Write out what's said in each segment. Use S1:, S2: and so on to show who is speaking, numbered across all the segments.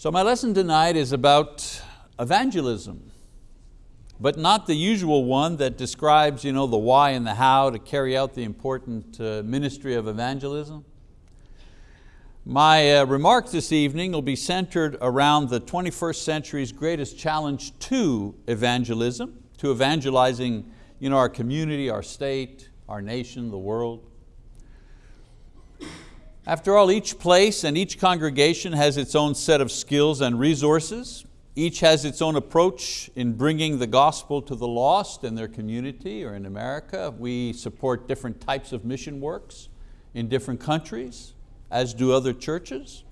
S1: So my lesson tonight is about evangelism, but not the usual one that describes you know, the why and the how to carry out the important uh, ministry of evangelism. My uh, remarks this evening will be centered around the 21st century's greatest challenge to evangelism, to evangelizing you know, our community, our state, our nation, the world. After all, each place and each congregation has its own set of skills and resources. Each has its own approach in bringing the gospel to the lost in their community or in America. We support different types of mission works in different countries, as do other churches.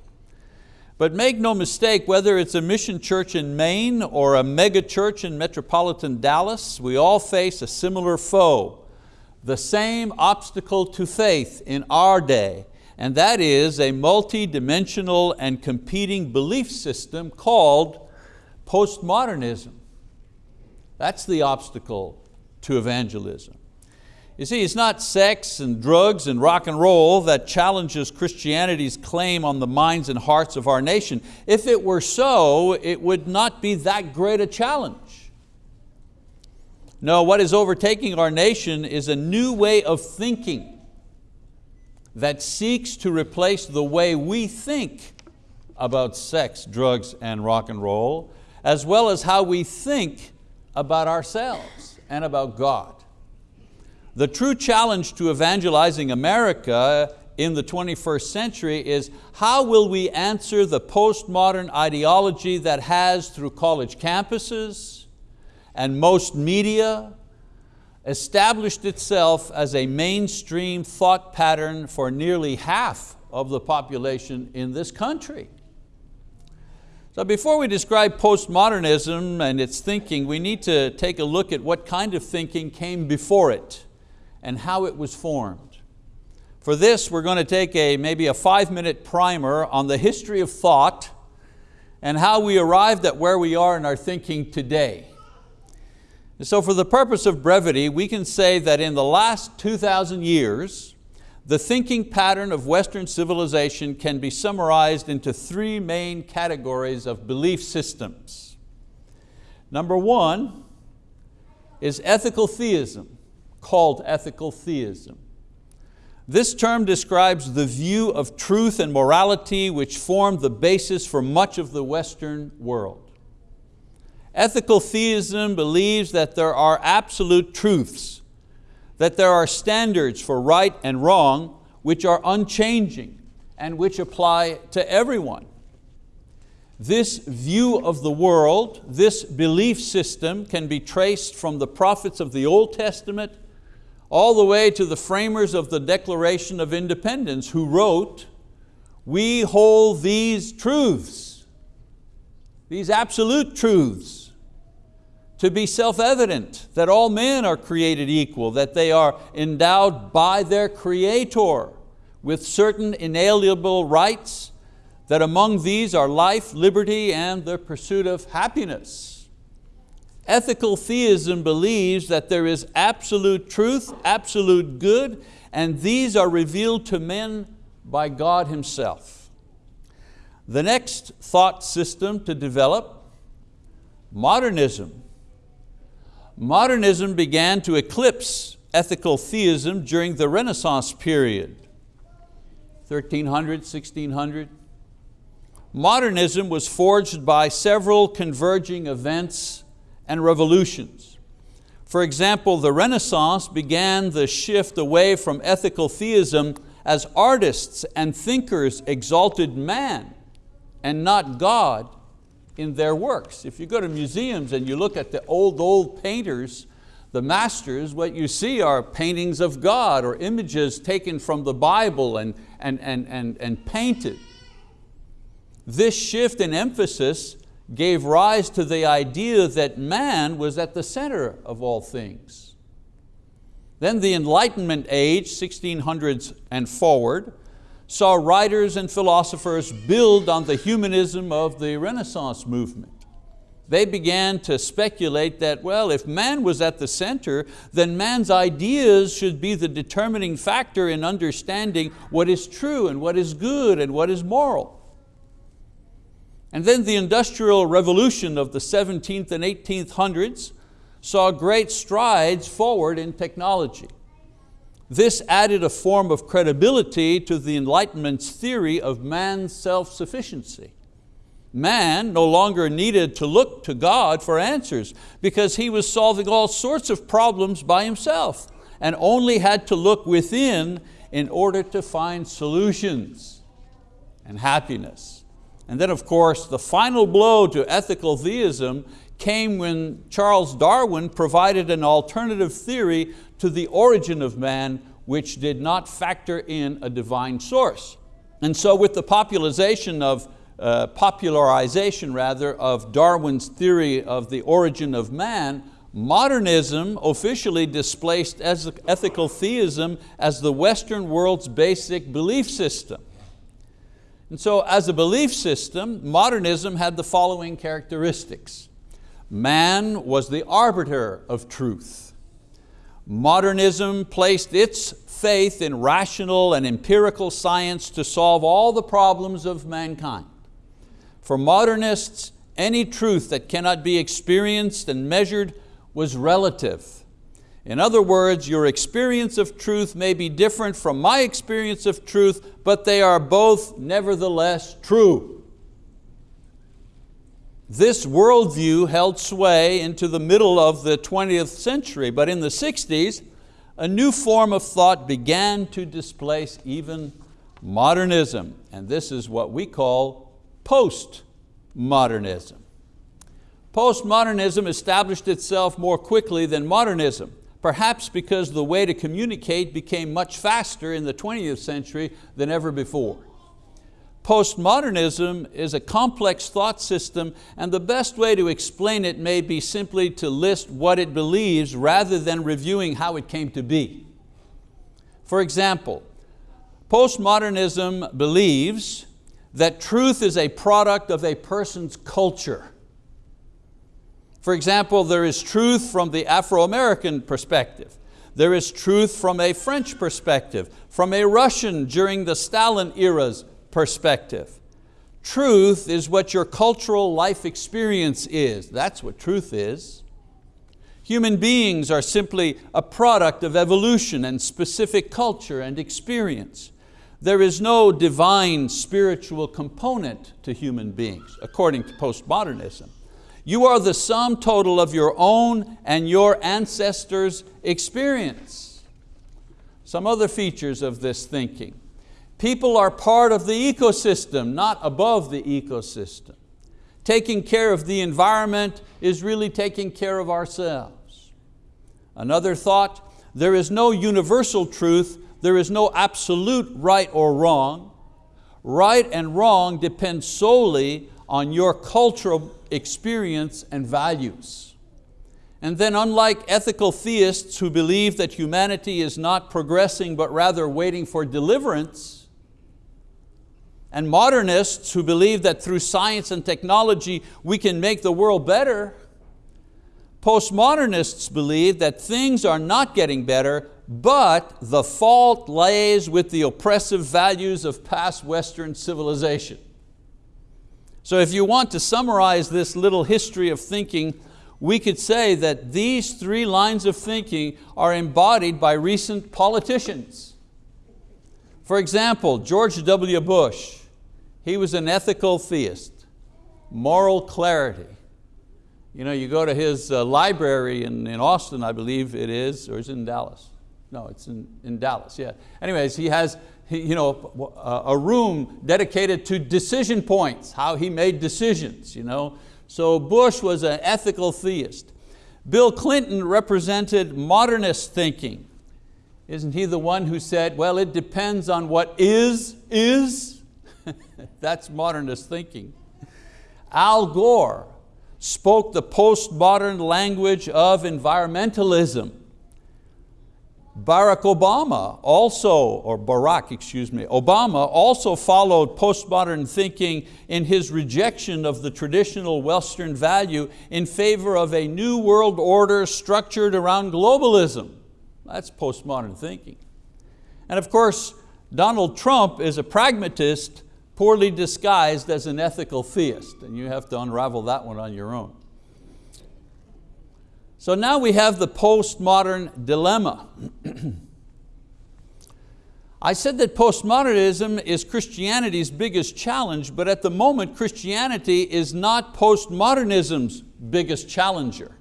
S1: But make no mistake, whether it's a mission church in Maine or a mega church in metropolitan Dallas, we all face a similar foe, the same obstacle to faith in our day, and that is a multi-dimensional and competing belief system called postmodernism. That's the obstacle to evangelism. You see, it's not sex and drugs and rock and roll that challenges Christianity's claim on the minds and hearts of our nation. If it were so, it would not be that great a challenge. No, what is overtaking our nation is a new way of thinking that seeks to replace the way we think about sex, drugs, and rock and roll, as well as how we think about ourselves and about God. The true challenge to evangelizing America in the 21st century is how will we answer the postmodern ideology that has through college campuses and most media established itself as a mainstream thought pattern for nearly half of the population in this country. So before we describe postmodernism and its thinking, we need to take a look at what kind of thinking came before it and how it was formed. For this, we're going to take a, maybe a five minute primer on the history of thought and how we arrived at where we are in our thinking today. So for the purpose of brevity, we can say that in the last 2,000 years, the thinking pattern of Western civilization can be summarized into three main categories of belief systems. Number one is ethical theism, called ethical theism. This term describes the view of truth and morality which formed the basis for much of the Western world. Ethical theism believes that there are absolute truths, that there are standards for right and wrong which are unchanging and which apply to everyone. This view of the world, this belief system can be traced from the prophets of the Old Testament all the way to the framers of the Declaration of Independence who wrote, we hold these truths, these absolute truths to be self-evident that all men are created equal, that they are endowed by their Creator with certain inalienable rights, that among these are life, liberty, and the pursuit of happiness. Ethical theism believes that there is absolute truth, absolute good, and these are revealed to men by God Himself. The next thought system to develop, modernism, Modernism began to eclipse ethical theism during the Renaissance period, 1300, 1600. Modernism was forged by several converging events and revolutions. For example, the Renaissance began the shift away from ethical theism as artists and thinkers exalted man and not God in their works. If you go to museums and you look at the old, old painters, the masters, what you see are paintings of God or images taken from the Bible and, and, and, and, and painted. This shift in emphasis gave rise to the idea that man was at the center of all things. Then the Enlightenment age, 1600s and forward, saw writers and philosophers build on the humanism of the Renaissance movement. They began to speculate that, well, if man was at the center, then man's ideas should be the determining factor in understanding what is true and what is good and what is moral. And then the Industrial Revolution of the 17th and 1800s saw great strides forward in technology. This added a form of credibility to the Enlightenment's theory of man's self-sufficiency. Man no longer needed to look to God for answers because he was solving all sorts of problems by himself and only had to look within in order to find solutions and happiness. And then of course, the final blow to ethical theism came when Charles Darwin provided an alternative theory to the origin of man which did not factor in a divine source. And so with the popularization of, uh, popularization rather, of Darwin's theory of the origin of man, modernism officially displaced ethical theism as the Western world's basic belief system. And so as a belief system, modernism had the following characteristics. Man was the arbiter of truth. Modernism placed its faith in rational and empirical science to solve all the problems of mankind. For modernists, any truth that cannot be experienced and measured was relative. In other words, your experience of truth may be different from my experience of truth, but they are both nevertheless true. This worldview held sway into the middle of the 20th century, but in the 60s, a new form of thought began to displace even modernism, and this is what we call postmodernism. Postmodernism established itself more quickly than modernism, perhaps because the way to communicate became much faster in the 20th century than ever before. Postmodernism is a complex thought system and the best way to explain it may be simply to list what it believes rather than reviewing how it came to be. For example, postmodernism believes that truth is a product of a person's culture. For example, there is truth from the Afro-American perspective. There is truth from a French perspective, from a Russian during the Stalin eras perspective. Truth is what your cultural life experience is. That's what truth is. Human beings are simply a product of evolution and specific culture and experience. There is no divine spiritual component to human beings, according to postmodernism. You are the sum total of your own and your ancestors' experience. Some other features of this thinking. People are part of the ecosystem, not above the ecosystem. Taking care of the environment is really taking care of ourselves. Another thought, there is no universal truth, there is no absolute right or wrong. Right and wrong depend solely on your cultural experience and values. And then unlike ethical theists who believe that humanity is not progressing but rather waiting for deliverance, and modernists who believe that through science and technology we can make the world better. Postmodernists believe that things are not getting better, but the fault lays with the oppressive values of past Western civilization. So if you want to summarize this little history of thinking, we could say that these three lines of thinking are embodied by recent politicians. For example, George W. Bush, he was an ethical theist, moral clarity. You know, you go to his uh, library in, in Austin, I believe it is, or is it in Dallas? No, it's in, in Dallas, yeah. Anyways, he has you know, a room dedicated to decision points, how he made decisions. You know? So Bush was an ethical theist. Bill Clinton represented modernist thinking. Isn't he the one who said, well, it depends on what is, is? That's modernist thinking. Al Gore spoke the postmodern language of environmentalism. Barack Obama also, or Barack, excuse me, Obama also followed postmodern thinking in his rejection of the traditional Western value in favor of a new world order structured around globalism. That's postmodern thinking. And of course, Donald Trump is a pragmatist poorly disguised as an ethical theist, and you have to unravel that one on your own. So now we have the postmodern dilemma. I said that postmodernism is Christianity's biggest challenge, but at the moment Christianity is not postmodernism's biggest challenger.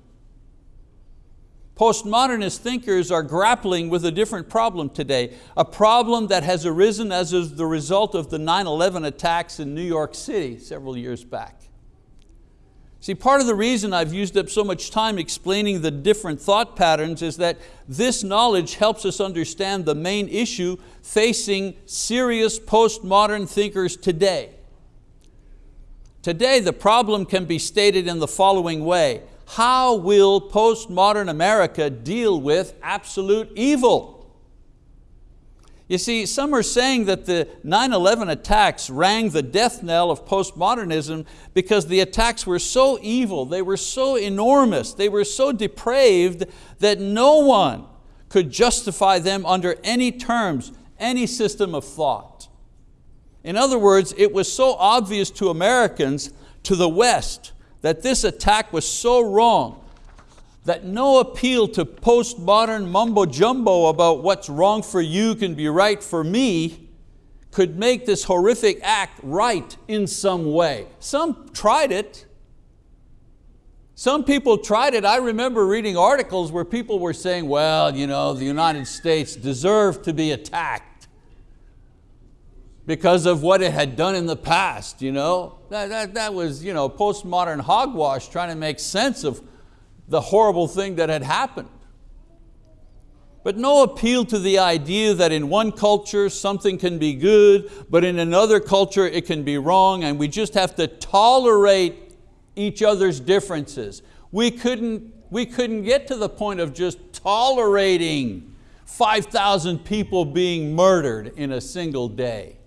S1: Postmodernist thinkers are grappling with a different problem today, a problem that has arisen as the result of the 9-11 attacks in New York City several years back. See, part of the reason I've used up so much time explaining the different thought patterns is that this knowledge helps us understand the main issue facing serious postmodern thinkers today. Today the problem can be stated in the following way. How will postmodern America deal with absolute evil? You see, some are saying that the 9-11 attacks rang the death knell of postmodernism because the attacks were so evil, they were so enormous, they were so depraved that no one could justify them under any terms, any system of thought. In other words, it was so obvious to Americans, to the West, that this attack was so wrong that no appeal to postmodern mumbo jumbo about what's wrong for you can be right for me could make this horrific act right in some way. Some tried it. Some people tried it. I remember reading articles where people were saying, well, you know, the United States deserved to be attacked because of what it had done in the past. You know? That, that, that was you know, postmodern hogwash trying to make sense of the horrible thing that had happened. But no appeal to the idea that in one culture something can be good, but in another culture it can be wrong, and we just have to tolerate each other's differences. We couldn't, we couldn't get to the point of just tolerating 5,000 people being murdered in a single day.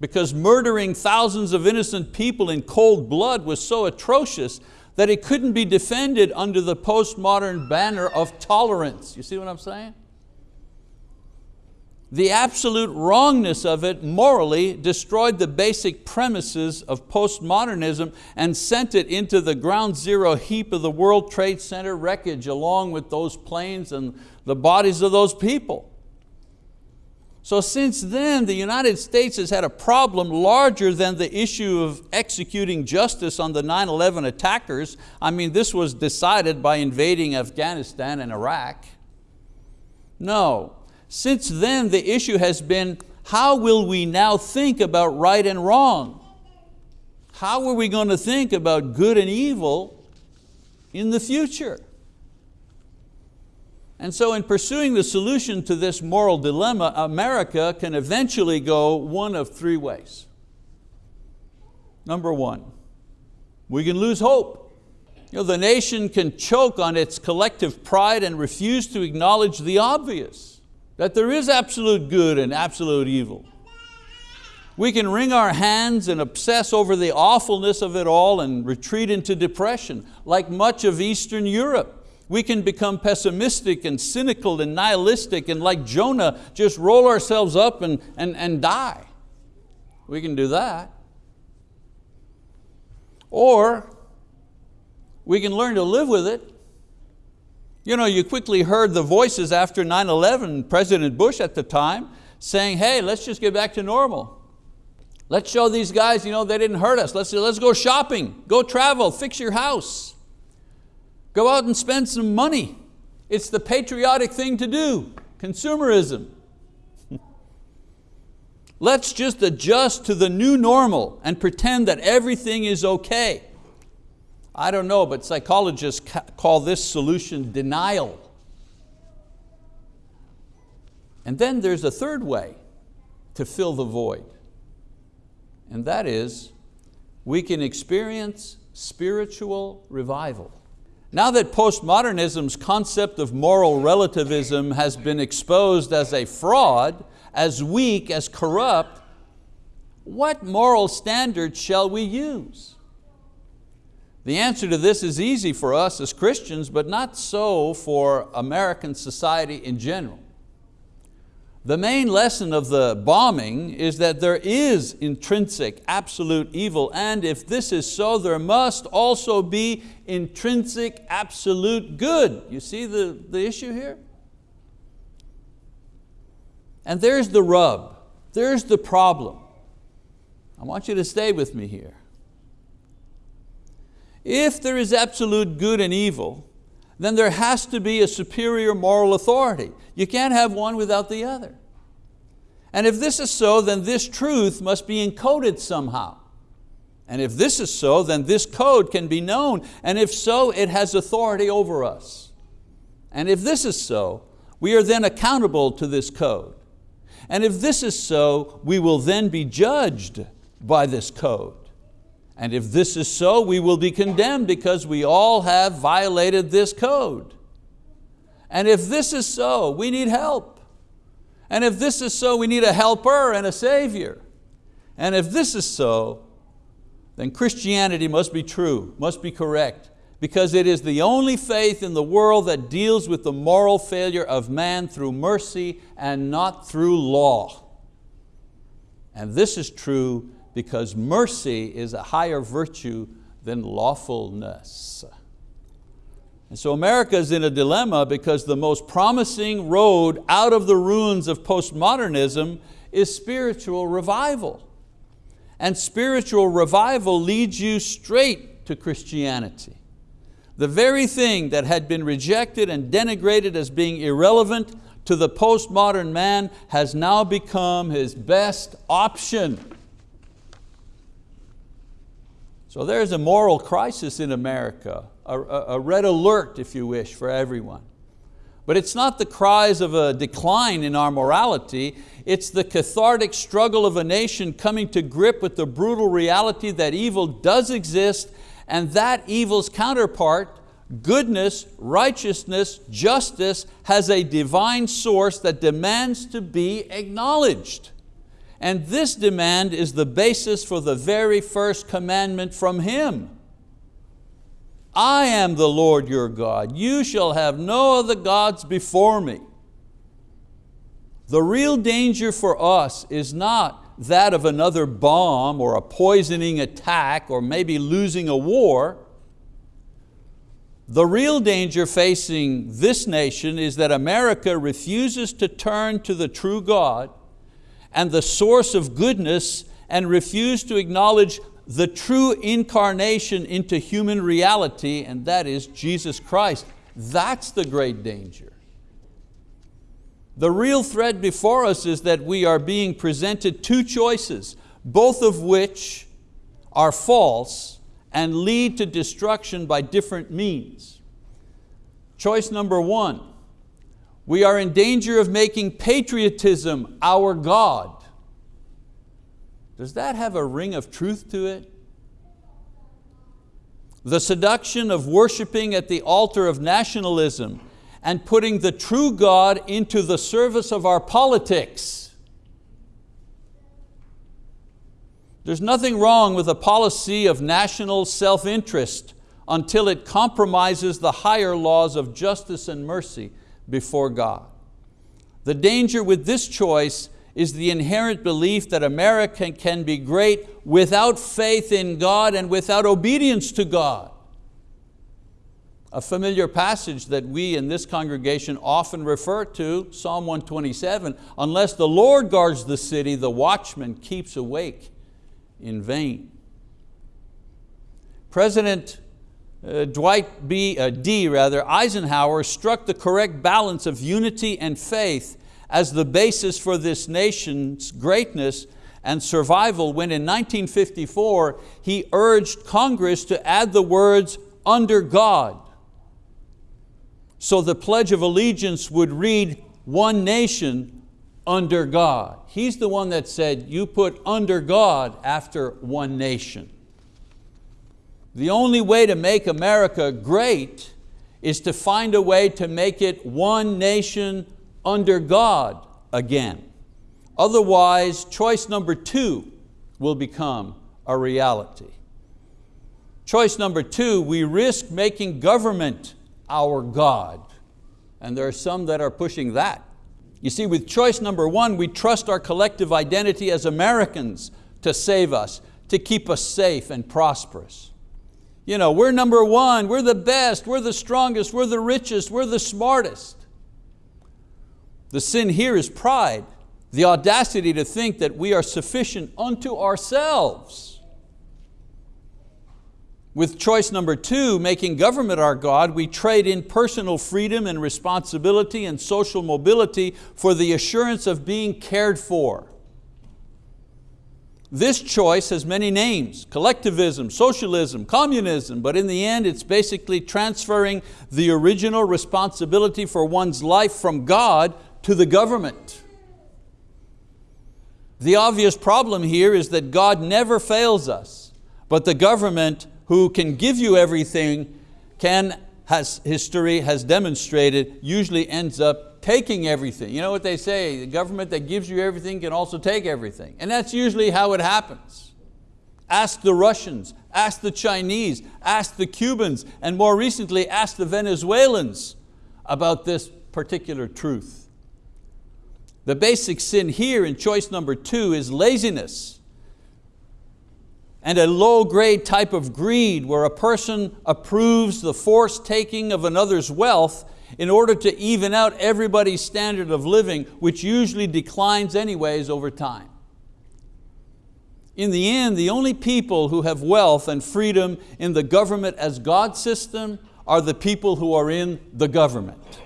S1: Because murdering thousands of innocent people in cold blood was so atrocious that it couldn't be defended under the postmodern banner of tolerance. You see what I'm saying? The absolute wrongness of it morally destroyed the basic premises of postmodernism and sent it into the ground zero heap of the World Trade Center wreckage along with those planes and the bodies of those people. So since then, the United States has had a problem larger than the issue of executing justice on the 9-11 attackers. I mean, this was decided by invading Afghanistan and Iraq. No, since then the issue has been, how will we now think about right and wrong? How are we going to think about good and evil in the future? And so in pursuing the solution to this moral dilemma, America can eventually go one of three ways. Number one, we can lose hope. You know, the nation can choke on its collective pride and refuse to acknowledge the obvious, that there is absolute good and absolute evil. We can wring our hands and obsess over the awfulness of it all and retreat into depression, like much of Eastern Europe. We can become pessimistic and cynical and nihilistic and like Jonah, just roll ourselves up and, and, and die. We can do that. Or we can learn to live with it. You know, you quickly heard the voices after 9-11, President Bush at the time, saying, hey, let's just get back to normal. Let's show these guys, you know, they didn't hurt us. Let's, let's go shopping, go travel, fix your house. Go out and spend some money. It's the patriotic thing to do, consumerism. Let's just adjust to the new normal and pretend that everything is okay. I don't know, but psychologists call this solution denial. And then there's a third way to fill the void, and that is we can experience spiritual revival. Now that postmodernism's concept of moral relativism has been exposed as a fraud, as weak, as corrupt, what moral standards shall we use? The answer to this is easy for us as Christians, but not so for American society in general. The main lesson of the bombing is that there is intrinsic absolute evil and if this is so, there must also be intrinsic absolute good. You see the, the issue here? And there's the rub, there's the problem. I want you to stay with me here. If there is absolute good and evil, then there has to be a superior moral authority. You can't have one without the other. And if this is so, then this truth must be encoded somehow. And if this is so, then this code can be known. And if so, it has authority over us. And if this is so, we are then accountable to this code. And if this is so, we will then be judged by this code. And if this is so, we will be condemned because we all have violated this code. And if this is so, we need help. And if this is so, we need a helper and a savior. And if this is so, then Christianity must be true, must be correct, because it is the only faith in the world that deals with the moral failure of man through mercy and not through law. And this is true because mercy is a higher virtue than lawfulness. And so America is in a dilemma because the most promising road out of the ruins of postmodernism is spiritual revival. And spiritual revival leads you straight to Christianity. The very thing that had been rejected and denigrated as being irrelevant to the postmodern man has now become his best option. So there's a moral crisis in America, a, a, red alert, if you wish, for everyone. But it's not the cries of a decline in our morality, it's the cathartic struggle of a nation coming to grip with the brutal reality that evil does exist and that evil's counterpart, goodness, righteousness, justice, has a divine source that demands to be acknowledged. And this demand is the basis for the very first commandment from Him. I am the Lord your God. You shall have no other gods before me. The real danger for us is not that of another bomb or a poisoning attack or maybe losing a war. The real danger facing this nation is that America refuses to turn to the true God and the source of goodness and refuse to acknowledge the true incarnation into human reality, and that is Jesus Christ. That's the great danger. The real threat before us is that we are being presented two choices, both of which are false and lead to destruction by different means. Choice number one, we are in danger of making patriotism our God. Does that have a ring of truth to it? The seduction of worshiping at the altar of nationalism and putting the true God into the service of our politics. There's nothing wrong with a policy of national self-interest until it compromises the higher laws of justice and mercy before God. The danger with this choice is the inherent belief that America can be great without faith in God and without obedience to God. A familiar passage that we in this congregation often refer to, Psalm 127, unless the Lord guards the city, the watchman keeps awake in vain. President uh, Dwight B, uh, D rather, Eisenhower struck the correct balance of unity and faith as the basis for this nation's greatness and survival when in 1954 he urged Congress to add the words under God. So the Pledge of Allegiance would read one nation under God. He's the one that said you put under God after one nation. The only way to make America great is to find a way to make it one nation under God again. Otherwise, choice number two will become a reality. Choice number two, we risk making government our God. And there are some that are pushing that. You see, with choice number one, we trust our collective identity as Americans to save us, to keep us safe and prosperous. You know, we're number one, we're the best, we're the strongest, we're the richest, we're the smartest. The sin here is pride, the audacity to think that we are sufficient unto ourselves. With choice number two, making government our God, we trade in personal freedom and responsibility and social mobility for the assurance of being cared for. This choice has many names, collectivism, socialism, communism, but in the end it's basically transferring the original responsibility for one's life from God to the government. The obvious problem here is that God never fails us, but the government who can give you everything can, has history has demonstrated, usually ends up taking everything. You know what they say, the government that gives you everything can also take everything. And that's usually how it happens. Ask the Russians, ask the Chinese, ask the Cubans, and more recently ask the Venezuelans about this particular truth. The basic sin here in choice number two is laziness and a low grade type of greed where a person approves the forced taking of another's wealth in order to even out everybody's standard of living, which usually declines anyways over time. In the end, the only people who have wealth and freedom in the government as God system are the people who are in the government.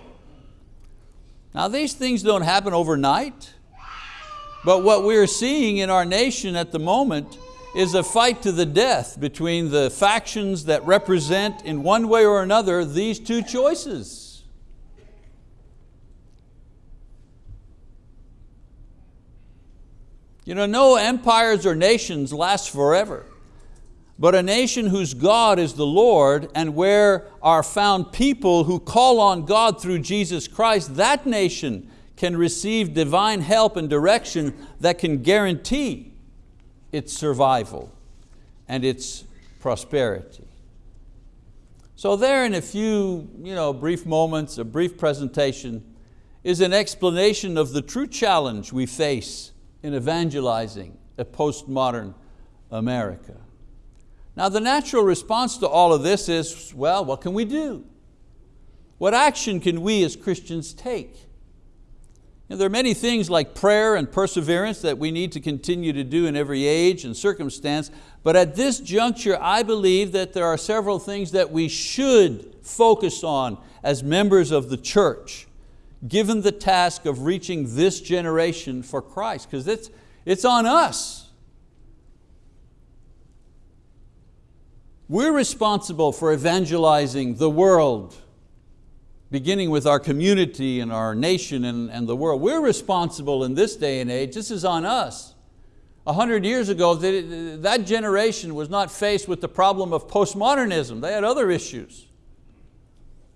S1: Now these things don't happen overnight, but what we're seeing in our nation at the moment is a fight to the death between the factions that represent in one way or another these two choices. You know, no empires or nations last forever. But a nation whose God is the Lord and where are found people who call on God through Jesus Christ, that nation can receive divine help and direction that can guarantee its survival and its prosperity. So there in a few you know, brief moments, a brief presentation, is an explanation of the true challenge we face in evangelizing a postmodern America. Now the natural response to all of this is, well, what can we do? What action can we as Christians take? There are many things like prayer and perseverance that we need to continue to do in every age and circumstance, but at this juncture I believe that there are several things that we should focus on as members of the church, given the task of reaching this generation for Christ, because it's, it's on us. We're responsible for evangelizing the world, beginning with our community and our nation and, and the world. We're responsible in this day and age, this is on us. A hundred years ago, that generation was not faced with the problem of postmodernism. They had other issues.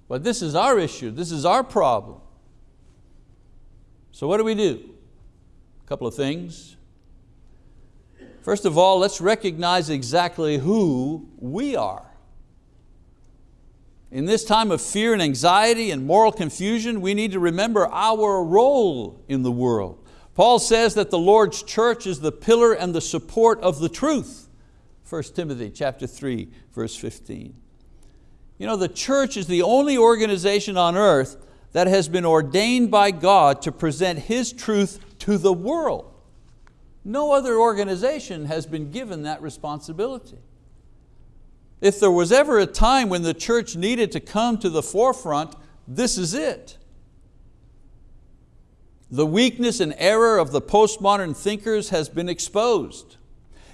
S1: But this is our issue, this is our problem. So what do we do? A couple of things. First of all, let's recognize exactly who we are. In this time of fear and anxiety and moral confusion, we need to remember our role in the world. Paul says that the Lord's church is the pillar and the support of the truth. 1 Timothy chapter 3, verse 15. You know, the church is the only organization on earth that has been ordained by God to present His truth to the world. No other organization has been given that responsibility. If there was ever a time when the church needed to come to the forefront, this is it. The weakness and error of the postmodern thinkers has been exposed.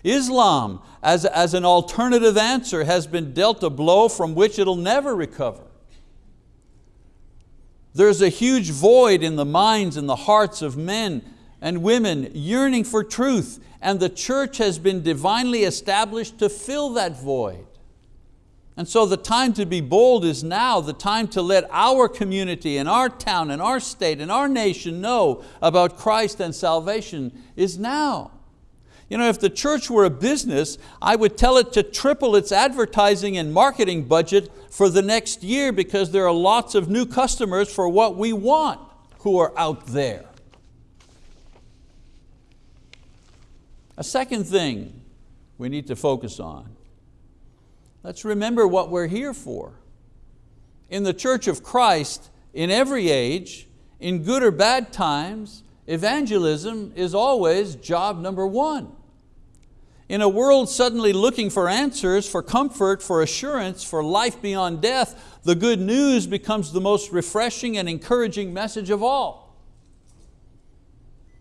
S1: Islam, as, as an alternative answer, has been dealt a blow from which it'll never recover. There's a huge void in the minds and the hearts of men and women yearning for truth, and the church has been divinely established to fill that void. And so the time to be bold is now, the time to let our community and our town and our state and our nation know about Christ and salvation is now. You know, if the church were a business, I would tell it to triple its advertising and marketing budget for the next year because there are lots of new customers for what we want who are out there. A second thing we need to focus on. Let's remember what we're here for. In the church of Christ, in every age, in good or bad times, evangelism is always job number one. In a world suddenly looking for answers, for comfort, for assurance, for life beyond death, the good news becomes the most refreshing and encouraging message of all.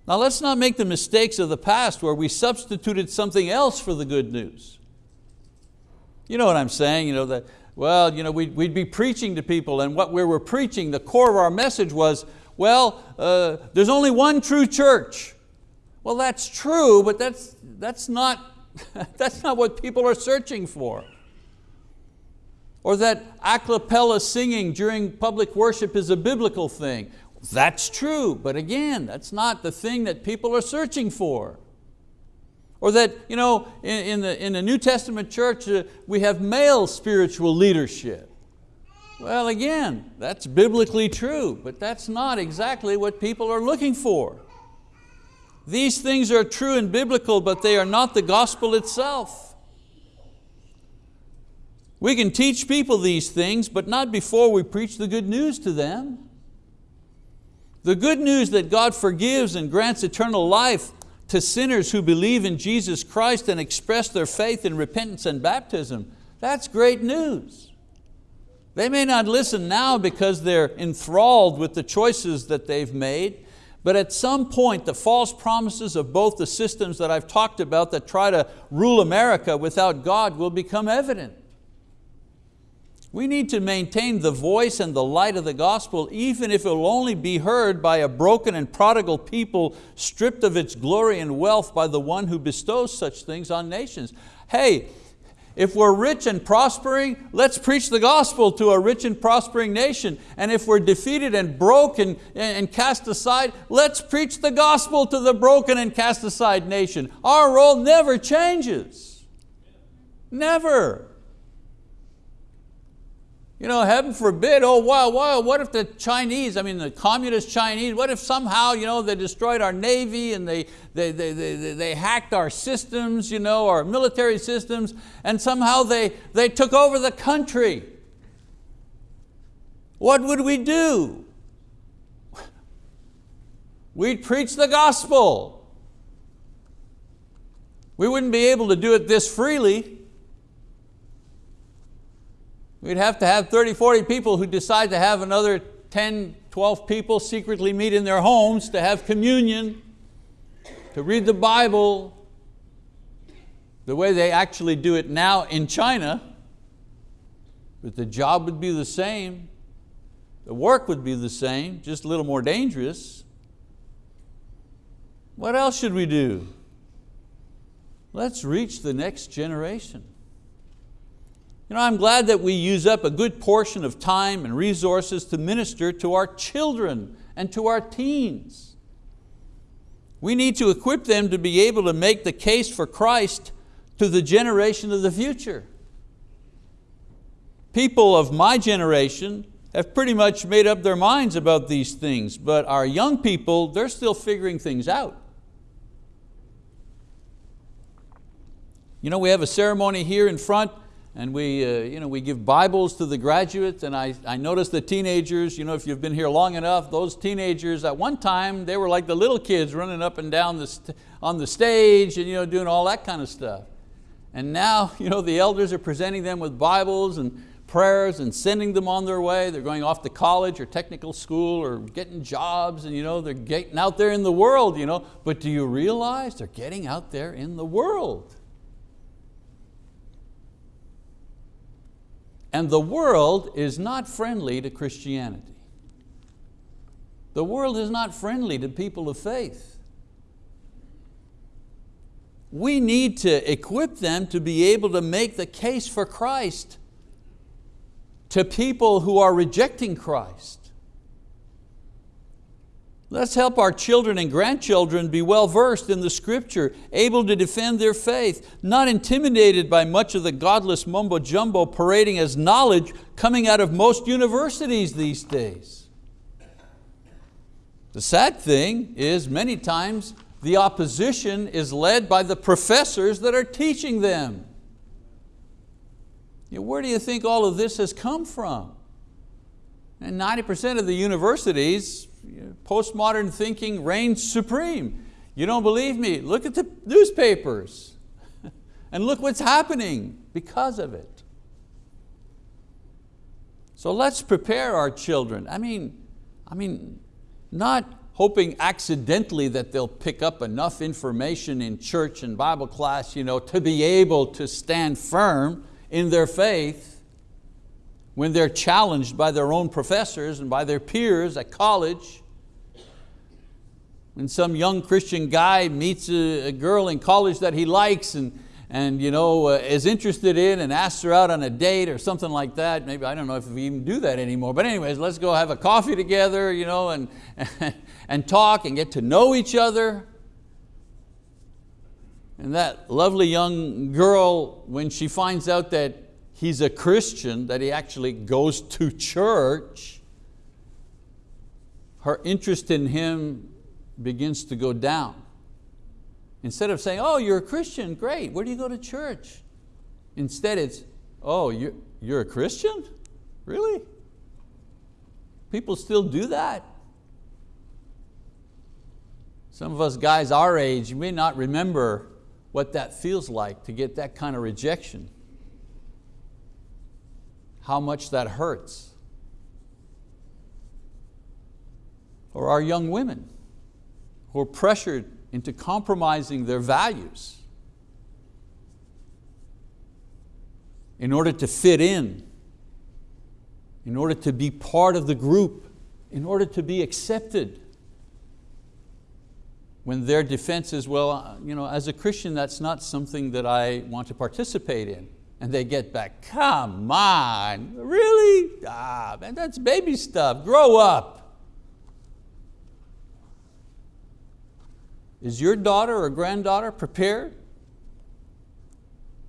S1: Now let's not make the mistakes of the past where we substituted something else for the good news. You know what I'm saying, you know, that, well, you know, we'd, we'd be preaching to people and what we were preaching, the core of our message was, well, uh, there's only one true church. Well, that's true, but that's, that's not That's not what people are searching for. Or that a cappella singing during public worship is a biblical thing. That's true, but again, that's not the thing that people are searching for. Or that you know, in, in, the, in the New Testament church uh, we have male spiritual leadership. Well again, that's biblically true, but that's not exactly what people are looking for. These things are true and biblical, but they are not the gospel itself. We can teach people these things, but not before we preach the good news to them. The good news that God forgives and grants eternal life to sinners who believe in Jesus Christ and express their faith in repentance and baptism, that's great news. They may not listen now because they're enthralled with the choices that they've made, but at some point, the false promises of both the systems that I've talked about that try to rule America without God will become evident. We need to maintain the voice and the light of the gospel even if it will only be heard by a broken and prodigal people stripped of its glory and wealth by the one who bestows such things on nations. Hey, if we're rich and prospering, let's preach the gospel to a rich and prospering nation. And if we're defeated and broken and cast aside, let's preach the gospel to the broken and cast aside nation. Our role never changes. Never. You know, heaven forbid, oh wow, wow, what if the Chinese, I mean the communist Chinese, what if somehow you know, they destroyed our Navy and they, they, they, they, they hacked our systems, you know, our military systems, and somehow they, they took over the country. What would we do? We'd preach the gospel. We wouldn't be able to do it this freely. We'd have to have 30, 40 people who decide to have another 10, 12 people secretly meet in their homes to have communion, to read the Bible, the way they actually do it now in China, but the job would be the same, the work would be the same, just a little more dangerous. What else should we do? Let's reach the next generation. You know, I'm glad that we use up a good portion of time and resources to minister to our children and to our teens. We need to equip them to be able to make the case for Christ to the generation of the future. People of my generation have pretty much made up their minds about these things, but our young people, they're still figuring things out. You know, we have a ceremony here in front and we, uh, you know, we give Bibles to the graduates and I, I noticed the teenagers, you know, if you've been here long enough, those teenagers at one time, they were like the little kids running up and down the on the stage and you know, doing all that kind of stuff. And now you know, the elders are presenting them with Bibles and prayers and sending them on their way. They're going off to college or technical school or getting jobs and you know, they're getting out there in the world. You know? But do you realize they're getting out there in the world? And the world is not friendly to Christianity. The world is not friendly to people of faith. We need to equip them to be able to make the case for Christ to people who are rejecting Christ. Let's help our children and grandchildren be well versed in the scripture, able to defend their faith, not intimidated by much of the godless mumbo jumbo parading as knowledge coming out of most universities these days. The sad thing is many times the opposition is led by the professors that are teaching them. Where do you think all of this has come from? And 90% of the universities, postmodern thinking reigns supreme. You don't believe me? Look at the newspapers and look what's happening because of it. So let's prepare our children. I mean, I mean, not hoping accidentally that they'll pick up enough information in church and Bible class you know, to be able to stand firm in their faith when they're challenged by their own professors and by their peers at college. When some young Christian guy meets a, a girl in college that he likes and, and you know, uh, is interested in and asks her out on a date or something like that. Maybe, I don't know if we even do that anymore, but anyways, let's go have a coffee together you know, and, and talk and get to know each other. And that lovely young girl, when she finds out that he's a Christian, that he actually goes to church, her interest in him begins to go down. Instead of saying, oh, you're a Christian, great, where do you go to church? Instead it's, oh, you're, a Christian? Really? People still do that. Some of us guys our age, may not remember what that feels like to get that kind of rejection. How much that hurts. Or our young women who are pressured into compromising their values in order to fit in, in order to be part of the group, in order to be accepted when their defense is, well, you know, as a Christian, that's not something that I want to participate in. And they get back, come on, really? Ah, man, that's baby stuff, grow up. Is your daughter or granddaughter prepared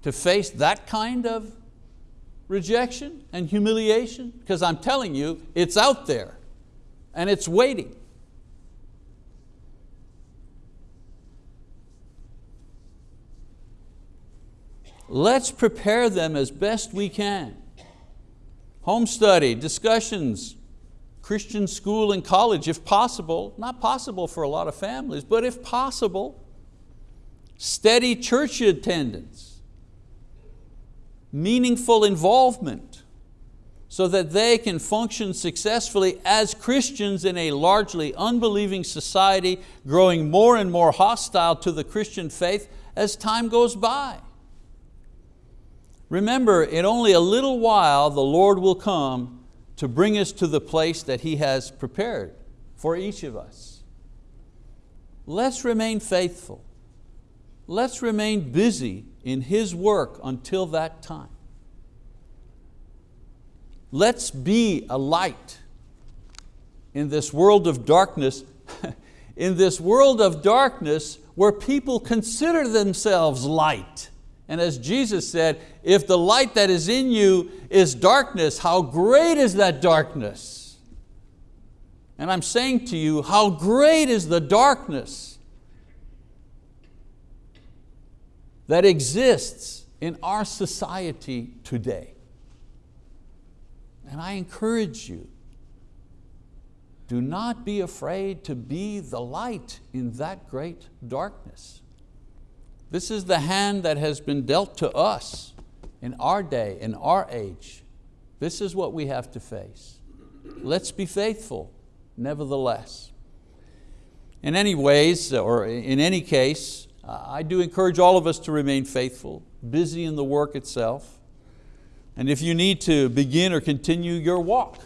S1: to face that kind of rejection and humiliation? Because I'm telling you, it's out there and it's waiting. Let's prepare them as best we can. Home study, discussions, Christian school and college if possible, not possible for a lot of families, but if possible, steady church attendance, meaningful involvement so that they can function successfully as Christians in a largely unbelieving society growing more and more hostile to the Christian faith as time goes by. Remember, in only a little while the Lord will come to bring us to the place that He has prepared for each of us. Let's remain faithful. Let's remain busy in His work until that time. Let's be a light in this world of darkness, in this world of darkness where people consider themselves light. And as Jesus said, if the light that is in you is darkness, how great is that darkness? And I'm saying to you, how great is the darkness that exists in our society today. And I encourage you, do not be afraid to be the light in that great darkness. This is the hand that has been dealt to us in our day, in our age. This is what we have to face. Let's be faithful, nevertheless. In any ways, or in any case, I do encourage all of us to remain faithful, busy in the work itself. And if you need to begin or continue your walk,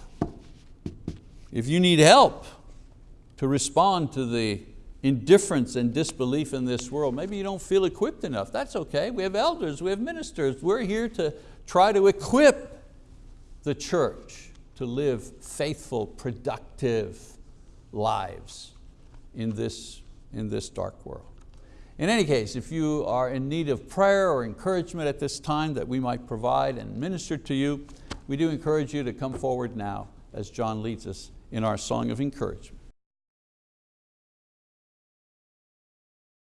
S1: if you need help to respond to the indifference and disbelief in this world. Maybe you don't feel equipped enough. That's okay. We have elders, we have ministers. We're here to try to equip the church to live faithful, productive lives in this, in this dark world. In any case, if you are in need of prayer or encouragement at this time that we might provide and minister to you, we do encourage you to come forward now as John leads us in our song of encouragement.